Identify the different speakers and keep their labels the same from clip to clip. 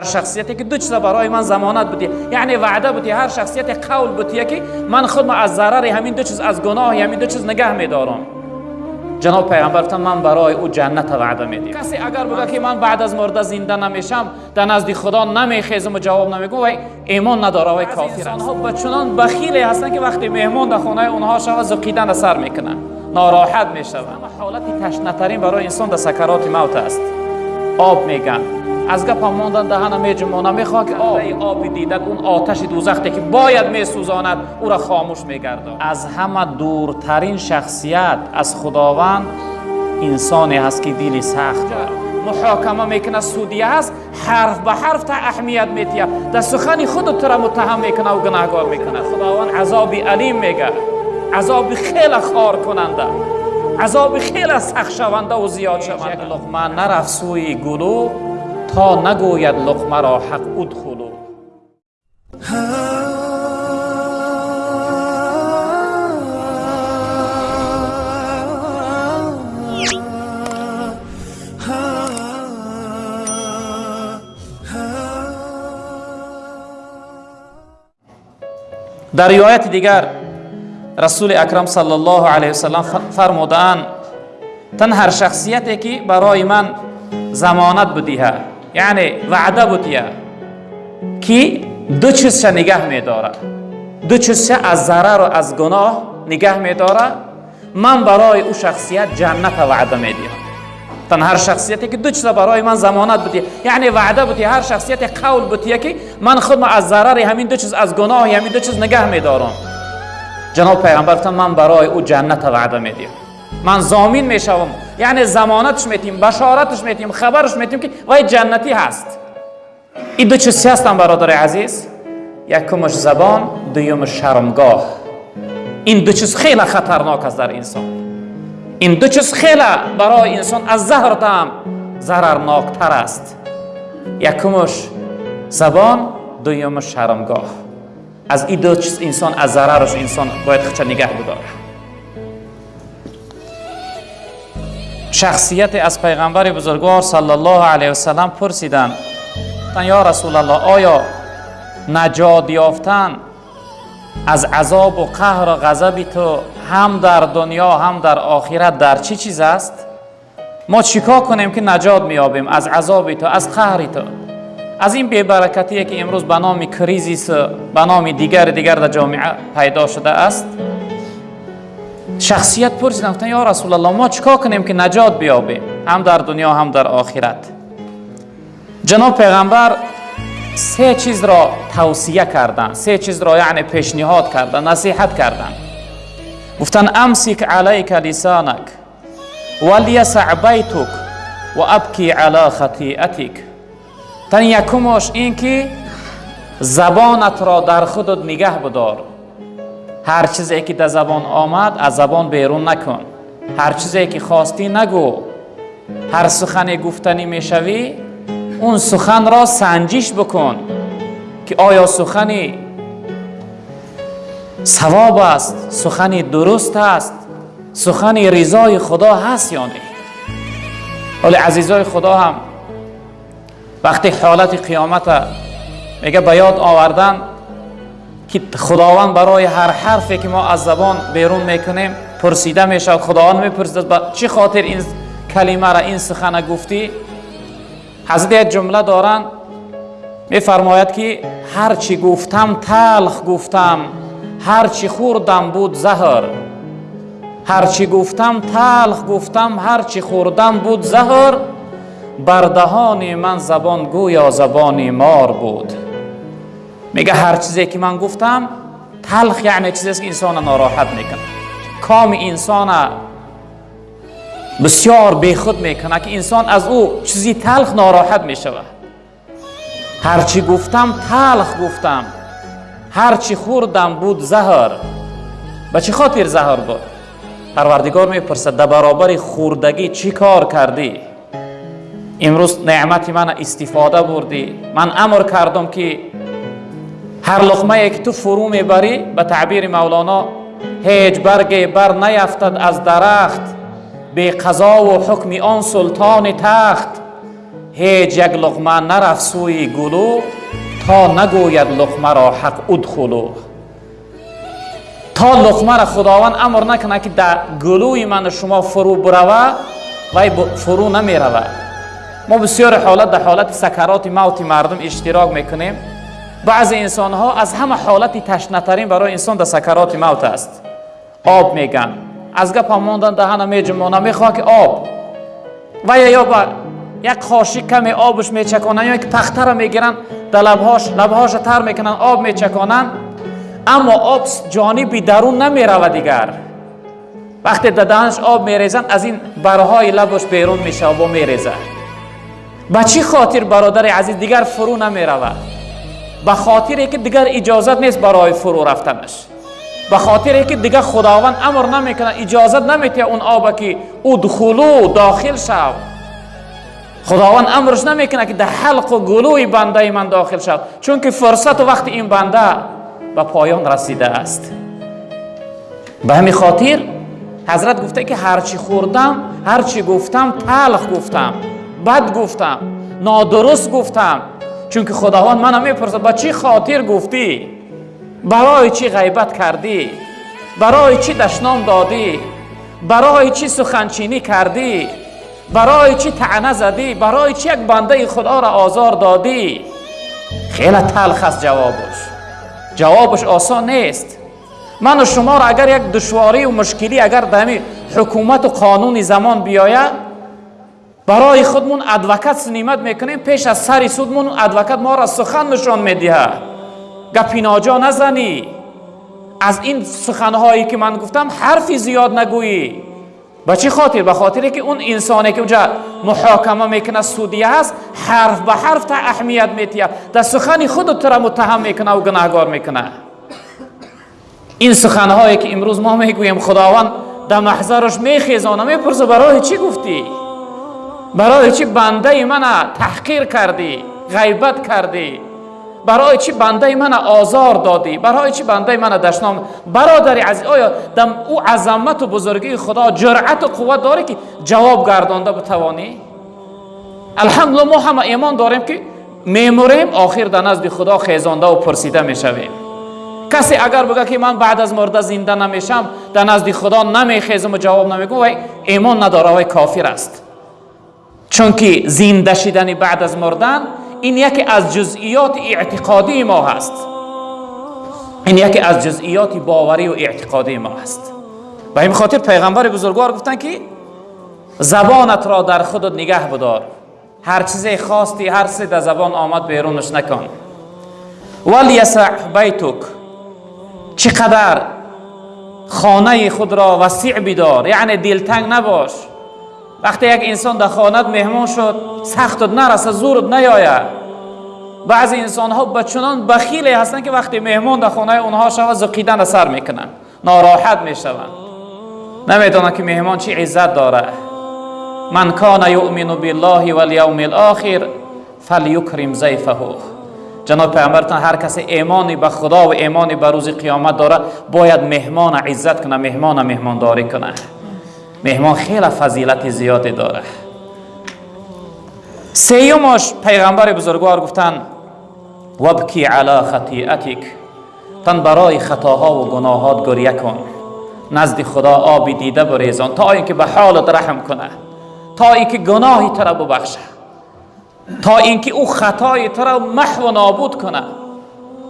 Speaker 1: هر شخصیتی که دو چیز برای من زمانت بودی. یعنی وعده بودی هر شخصیت قول بودی که من خود از ضرر همین دو چیز از گناه همین دو چیز نگه میدارم. جناب پیغمبر گفتن من برای او جنت وعده میدیم. کسی اگر بگه که من بعد از مرده زنده نمیشم در نزد خدا نمیخیزم و جواب نمیگم و ایمان نداره و کافر است. آنها بچونان بخیلی هستن که وقتی مهمان در خانه اونها شود زقیدن سر می‌کنن. ناراحت می‌شوند حالت تشنه برای انسان در سکرات موت است. آب میگن. از گپ ماندن دهن میجمونه می‌خواه که آب. آبی دیدن اون آتش دوزختی که باید میسوزاند او را خاموش میگردد از همه دورترین شخصیت از خداوند انسانی هست که دیلی سخت. محاکمه می‌کنه سودیه هست حرف به حرف تا اهمیت میتیه. در سخنی خود تو را متهم می‌کنه و گناهگار می‌کنه. خداوند عذابی علیم میگه. عذابی خیلی خار کننده. عذاب خیلی سخت شونده و زیاد شونده. یک لقمه نرفت سوی گلو. تا نگوید لقمه را حق ادخلو در روایت دیگر رسول اکرم صلی الله علیه وسلم فرمودند تن هر شخصیتی که برای من زمانت بودیه یعنی وعده بودیه که دو چیز نگه میداره. دو چیز از ضرر و از گناه نگه میداره. من برای او شخصیت جنت وعده میدیم. تن هر شخصیتی که دو چیز برای من زمانت بودی. یعنی وعده بودی هر شخصیت قول بودی که من خود از ضرر همین دو چیز از گناه همین دو چیز نگه میدارم. جناب پیغمبر من برای او جنت وعده میدیم. من زامین می‌شوم. یعنی زمانتش میتیم بشارتش میتیم خبرش میتیم که وای جنتی هست. این دو چیز هستن برادر عزیز. یکمش زبان دویمش شرمگاه. این دو چیز خیلی خطرناک است در انسان. این دو چیز خیلی برای انسان از زهر هم ضررناکتر است. یکمش زبان دویمش شرمگاه. از این دو چیز انسان از ضررش انسان باید خچه نگه بداره شخصیت از پیغمبر بزرگوار صلی الله علیه وسلم پرسیدن یا رسول الله آیا نجات یافتن از عذاب و قهر و غضب تو هم در دنیا هم در آخرت در چی چیز است؟ ما چیکار کنیم که نجات میابیم از عذاب تو از قهر تو؟ از این بیبرکتی که امروز به نام کریزیس به نام دیگر دیگر در جامعه پیدا شده است؟ شخصیت پرسیدن گفتن یا رسول الله ما چیکار کنیم که نجات بیابیم؟ هم در دنیا هم در آخرت. جناب پیغمبر سه چیز را توصیه کردن سه چیز را یعنی پیشنهاد کردن نصیحت کردن گفتن امسک علیک لسانک ولیسع بیتک و ابکی علی خطیئتک. تن یکمش این که زبانت را در خودت نگه بدار. هر چیزی که در زبان آمد از زبان بیرون نکن. هر چیزی که خواستی نگو. هر سخن گفتنی می‌شوی اون سخن را سنجش بکن که آیا سخنی ثواب است سخنی درست است سخنی رضای خدا هست یا نه. ولی عزیزای خدا هم وقتی حالت قیامت میگه به یاد آوردن که خداوند برای هر حرفی که ما از زبان بیرون می‌کنیم پرسیده میشه خداوند می‌پرسید با چی خاطر این کلمه را این سخن گفتی؟ حضرت یک جمله دارن میفرماید که هر چی گفتم تلخ گفتم هر چی خوردم بود زهر. هر چی گفتم تلخ گفتم هر چی خوردم بود زهر. بر دهان من زبان گویا زبانی مار بود. میگه هر چیزی که من گفتم تلخ یعنی چیزی که انسان ناراحت می‌کنه. کام انسان بسیار بیخود می‌کنه که انسان از او چیزی تلخ ناراحت می‌شود. هرچی گفتم تلخ گفتم. هرچی خوردم بود زهر. به چه خاطر زهر بود؟ پروردگار می‌پرسد در برابر خوردگی چی کار کردی؟ امروز نعمت من استفاده بردی. من امر کردم که هر لقمه که تو فرو می‌بری به تعبیر مولانا هیچ برگ بر نیفتد از درخت. به قضا و حکم آن سلطان تخت. هیچ یک لقمه نرفت سوی گلو تا نگوید لقمه را حق ادخلو. تا لقمه را خداوند امر نکنه که در گلوی من شما فرو بروه وی فرو نمی روه ما بسیار حالت در حالت سکرات موت مردم اشتراک می‌کنیم. بعض انسان ها از همه حالتی تشنترین برای انسان در سکرات موت است. آب میگن. از گپ ماندن دهن میجمونه می‌خواه که آب. و یا با یک خاشی کمی آبش میچکانن یا یک پخته را می‌گیرن در لبهاش لبهاش تر می‌کنن آب میچکانن. اما آب جانبی درون نمی‌رود دیگر. وقتی در دهنش آب میریزن از این برهای لبش بیرون میشه و میریزه. به چی خاطر برادر عزیز دیگر فرو نمی‌رود؟ به خاطر که دیگر اجازت نیست برای فرو رفتنش. به خاطر که دیگر خداوند امر نمی‌کنه اجازت نمیته اون آب که ادخلو داخل شو خداوند امرش نمی‌کنه که در حلق و گلوی بنده من داخل شد چون که فرصت و وقت این بنده به پایان رسیده است. به همین خاطر حضرت گفته که هرچی خوردم هرچی گفتم تلخ گفتم بد گفتم نادرست گفتم. چون که خداوند منم می‌پرسه با چی خاطر گفتی؟ برای چی غیبت کردی؟ برای چی دشنام دادی؟ برای چی سخنچینی کردی؟ برای چی تعنه زدی؟ برای چی یک بنده خدا را آزار دادی؟ خیلی تلخ است جوابش. جوابش آسان نیست. من و شما را اگر یک دشواری و مشکلی اگر دمی حکومت و قانون زمان بیاید برای خودمون ادوکت سنیمت می‌کنیم پیش از سری سودمون ادوکت ما را سخن نشان می‌دهه گپی ناجا نزنی. از این سخنهایی که من گفتم حرفی زیاد نگویی. با چی خاطر؟ به خاطر که اون انسانی که اونجا محاکمه می‌کنه سودیه هست حرف به حرف تا اهمیت میتیه در سخن خود را متهم می‌کنه و گناهگار می‌کنه. این سخنهایی که امروز ما می‌گوییم خداوند در محضرش میخیزانه می‌پرسه برای چی گفتی؟ برای چی بنده من تحقیر کردی؟ غیبت کردی؟ برای چی بنده من آزار دادی؟ برای چی بنده من دشنام برادر عزیز آیا دم او عظمت و بزرگی خدا جرأت و قوت داره که جواب گردانده بتوانی؟ الحمدلله ما همه ایمان داریم که میموریم آخر در نزد خدا خیزانده و پرسیده می‌شویم. کسی اگر بگه که من بعد از مرده زنده نمیشم در نزد خدا نمیخیزم و جواب نمیگم و ایمان نداره و کافر است. چون که زنده شدن بعد از مردن این یکی از جزئیات اعتقادی ما هست. این یکی از جزئیات باوری و اعتقادی ما هست. و این خاطر پیغمبر بزرگوار گفتن که زبانت را در خودت نگه بدار. هر چیزی خواستی هر چیزی در زبان آمد بیرونش نکن. ولیسع بیتک چقدر خانه خود را وسیع بدار یعنی دلتنگ نباش. وقتی یک انسان در خانت مهمان شد سختت نرسه زورت نیاید. بعضی انسان ها بچنان بخیلی هستن که وقتی مهمان در خانه اونها شود زقیدن سر می‌کنن ناراحت می‌شوند. نمی‌دونن که مهمان چی عزت داره من کان یؤمن بالله والیوم الاخر فلیکرم ضیفه. جناب پیامبرتان هر کسی ایمانی به خدا و ایمانی به روز قیامت داره باید مهمان عزت کنه مهمان مهمانداری کنه مهمان خیلی فضیلت زیادی داره. سیومش پیغمبر بزرگوار گفتن وبکی علی خطیعتک تن برای خطاها و گناهات گریه کن. نزد خدا آبی دیده بریزان تا اینکه به حالت رحم کنه. تا اینکه گناهی تو را ببخشه. تا اینکه او خطای تو را محو و نابود کنه.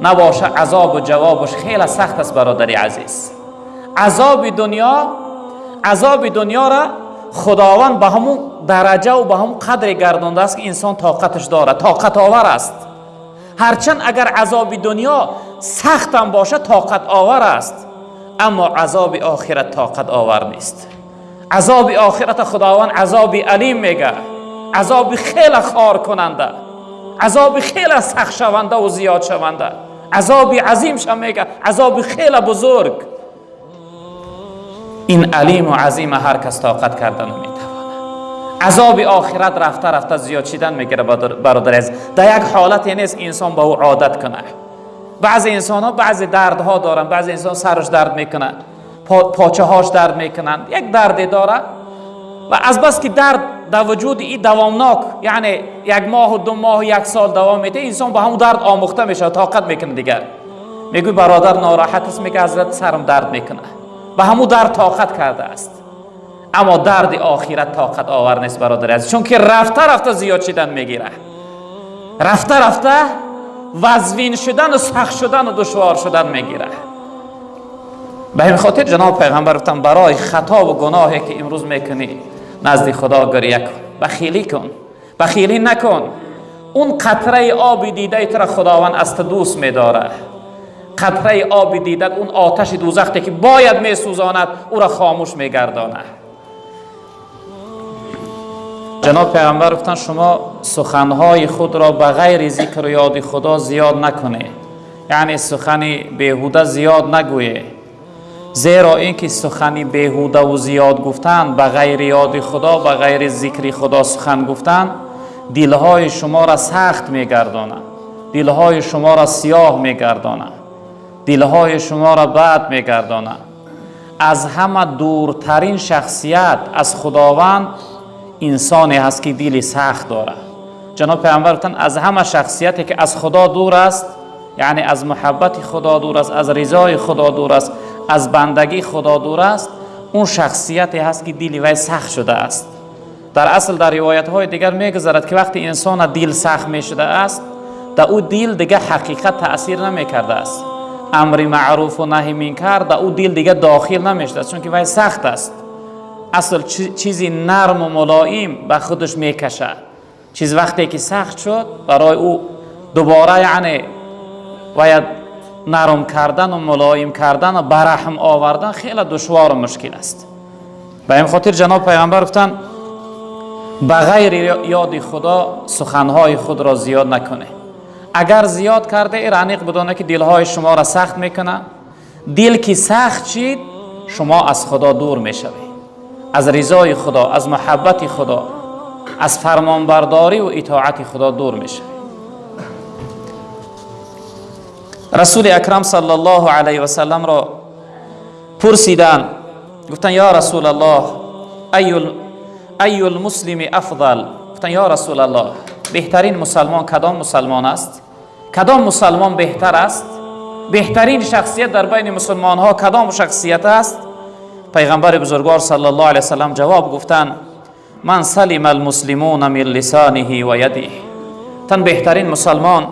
Speaker 1: نباشه عذاب و جوابش خیلی سخت است برادری عزیز. عذاب دنیا عذاب دنیا را خداوند به همون درجه و به همون قدر گردانده است که انسان طاقتش داره. طاقت آور است. هرچند اگر عذاب دنیا سختم باشه طاقت آور است. اما عذاب آخرت طاقت آور نیست. عذاب آخرت خداوند عذاب علیم میگه. عذاب خیلی خار کننده. عذاب خیلی سخت شونده و زیاد شونده. عذاب عظیم شم میگه. عذاب خیلی بزرگ. این علیم و عظیم هر کس طاقت کردن نمی‌تواند. عذاب آخرت رفته رفته زیاد شدن می‌گیره برادر از در یک حالت نیست انسان با او عادت کنه. بعضی انسان ها بعضی دردها دارن بعضی انسان سرش درد می‌کنه پا، پاچه هاش درد می‌کنن. یک دردی داره و از بس که درد در وجود این دوامناک یعنی یک ماه و دو ماه و یک سال دوام میده انسان با همون درد آموخته میشه طاقت می‌کنه دیگر. میگوی برادر ناراحت است میگه حضرت سرم درد می‌کنه. به همون درد طاقت کرده است. اما درد آخرت طاقت آور نیست برادر از چون که رفته رفته زیاد شدن می‌گیره. رفته رفته وزوین شدن و سخت شدن و دشوار شدن می‌گیره. به این خاطر جناب پیغمبر گفتن برای خطا و گناهی که امروز می‌کنی نزد خدا گریه کن. بخیلی کن. بخیلی نکن. اون قطره آب دیده تو را خداوند است دوست میداره. قطره آب دیده اون آتش دوزختی که باید میسوزاند او را خاموش میگردانه جناب پیغمبر گفتن شما سخنهای خود را به غیر ذکر و یاد خدا زیاد نکنه یعنی سخنی بهوده زیاد نگویه زیرا اینکه سخنی بهوده و زیاد گفتن به غیر یاد خدا به غیر ذکر خدا سخن گفتن دلهای شما را سخت میگردانه دلهای شما را سیاه میگردانه دلهای شما را بد میگردانه از همه دورترین شخصیت از خداوند انسانی هست که دلی سخت داره جناب پیامبر از همه شخصیتی که از خدا دور است یعنی از محبت خدا دور است از رضای خدا دور است از بندگی خدا دور است اون شخصیتی هست که دلی وی سخت شده است. در اصل در روایت های دیگر میگذرد که وقتی انسان دل سخت می شده است در او دل دیگه حقیقت تاثیر نمی کرده است. امر معروف و نهی من کرد او دل دیگه داخل نمی‌شده چون که وی سخت است. اصل چیزی نرم و ملایم به خودش می‌کشه. چیز وقتی که سخت شد برای او دوباره یعنی باید نرم کردن و ملایم کردن و برحم آوردن خیلی دشوار و مشکل است. به این خاطر جناب پیغمبر گفتن به غیر یاد خدا سخنهای خود را زیاد نکنه. اگر زیاد کرده رانیق بدانه که دلهای شما را سخت می‌کنه. دل که سخت شید شما از خدا دور می‌شوید از رضای خدا از محبت خدا از فرمانبرداری و اطاعت خدا دور میشه رسول اکرم صلی الله علیه و سلم را پرسیدن گفتن یا رسول الله ای المسلم افضل؟ گفتن یا رسول الله. بهترین مسلمان کدام مسلمان است؟ کدام مسلمان بهتر است؟ بهترین شخصیت در بین مسلمان ها کدام شخصیت است؟ پیغمبر بزرگوار صلی الله علیه وسلم جواب گفتن من سلم المسلمون من لسانه و یده. تن بهترین مسلمان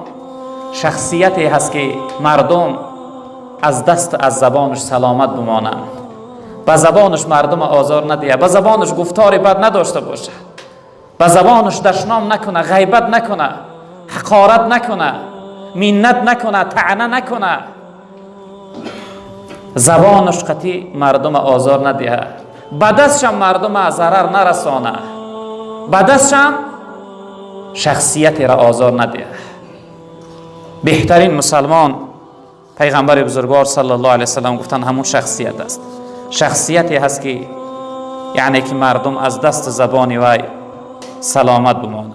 Speaker 1: شخصیتی هست که مردم از دست از زبانش سلامت بمانند. به زبانش مردم آزار ندیه به زبانش گفتار بد نداشته باشه به زبانش دشنام نکنه غیبت نکنه حقارت نکنه مینت نکنه تعنه نکنه. زبانش قطی مردم آزار ندیه. بدستشم مردم ضرر نرسانه. بدستشم شخصیتی را آزار ندیه. بهترین مسلمان پیغمبر بزرگوار صلی الله علیه وسلم گفتن همون شخصیت است. شخصیتی هست که یعنی که مردم از دست زبانی وی سلامت بمانند